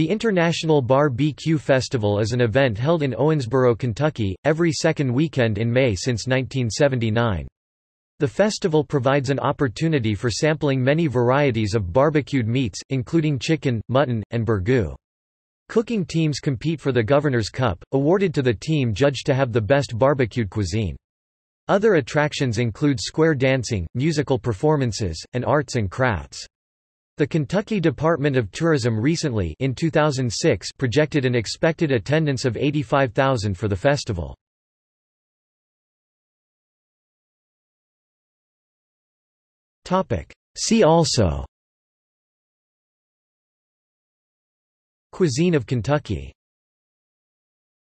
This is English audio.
The International Bar-B-Q Festival is an event held in Owensboro, Kentucky, every second weekend in May since 1979. The festival provides an opportunity for sampling many varieties of barbecued meats, including chicken, mutton, and burgoo. Cooking teams compete for the Governor's Cup, awarded to the team judged to have the best barbecued cuisine. Other attractions include square dancing, musical performances, and arts and crafts. The Kentucky Department of Tourism recently in 2006 projected an expected attendance of 85,000 for the festival. See also. Cuisine of Kentucky